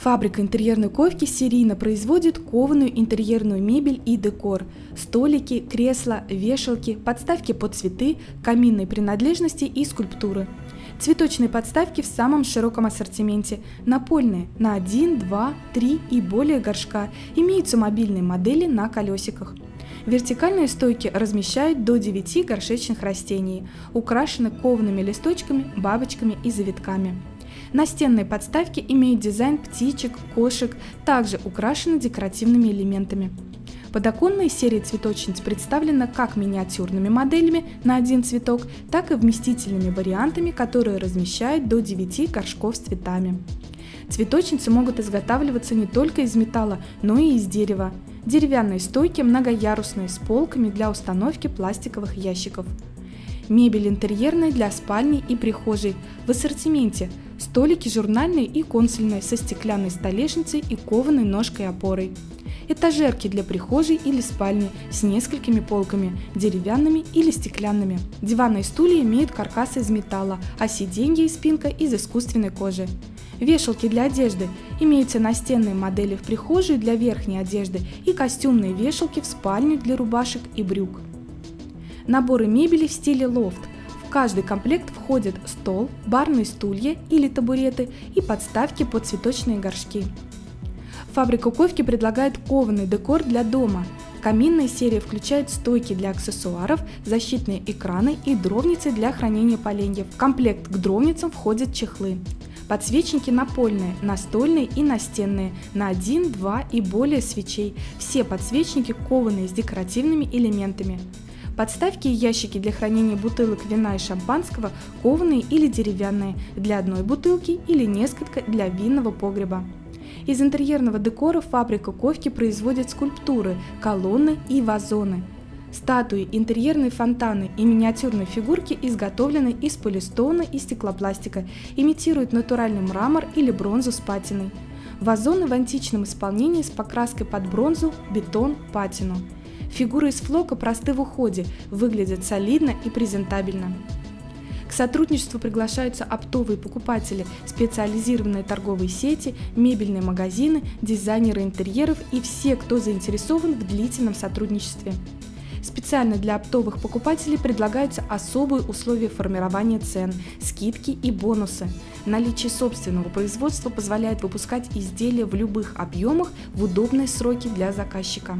Фабрика интерьерной ковки серийно производит кованую интерьерную мебель и декор, столики, кресла, вешалки, подставки под цветы, каминные принадлежности и скульптуры. Цветочные подставки в самом широком ассортименте, напольные на 1, 2, 3 и более горшка, имеются мобильные модели на колесиках. Вертикальные стойки размещают до 9 горшечных растений, украшены коваными листочками, бабочками и завитками. Настенные подставки имеют дизайн птичек, кошек, также украшены декоративными элементами. Подоконная серия цветочниц представлена как миниатюрными моделями на один цветок, так и вместительными вариантами, которые размещают до 9 горшков с цветами. Цветочницы могут изготавливаться не только из металла, но и из дерева. Деревянные стойки многоярусные с полками для установки пластиковых ящиков. Мебель интерьерная для спальни и прихожей. В ассортименте столики журнальные и консульные со стеклянной столешницей и кованой ножкой-опорой. Этажерки для прихожей или спальни с несколькими полками, деревянными или стеклянными. Диваны и стулья имеют каркас из металла, а сиденья и спинка из искусственной кожи. Вешалки для одежды. Имеются настенные модели в прихожей для верхней одежды и костюмные вешалки в спальню для рубашек и брюк. Наборы мебели в стиле лофт. Каждый комплект входит стол, барные стулья или табуреты и подставки под цветочные горшки. Фабрика Ковки предлагает кованый декор для дома. Каминная серия включает стойки для аксессуаров, защитные экраны и дровницы для хранения поленьев. В комплект к дровницам входят чехлы. Подсвечники напольные, настольные и настенные, на 1, 2 и более свечей. Все подсвечники кованые с декоративными элементами. Подставки и ящики для хранения бутылок вина и шампанского кованые или деревянные, для одной бутылки или несколько для винного погреба. Из интерьерного декора фабрика Ковки производит скульптуры, колонны и вазоны. Статуи, интерьерные фонтаны и миниатюрные фигурки изготовлены из полистона и стеклопластика, имитируют натуральный мрамор или бронзу с патиной. Вазоны в античном исполнении с покраской под бронзу, бетон, патину. Фигуры из флока просты в уходе, выглядят солидно и презентабельно. К сотрудничеству приглашаются оптовые покупатели, специализированные торговые сети, мебельные магазины, дизайнеры интерьеров и все, кто заинтересован в длительном сотрудничестве. Специально для оптовых покупателей предлагаются особые условия формирования цен, скидки и бонусы. Наличие собственного производства позволяет выпускать изделия в любых объемах в удобные сроки для заказчика.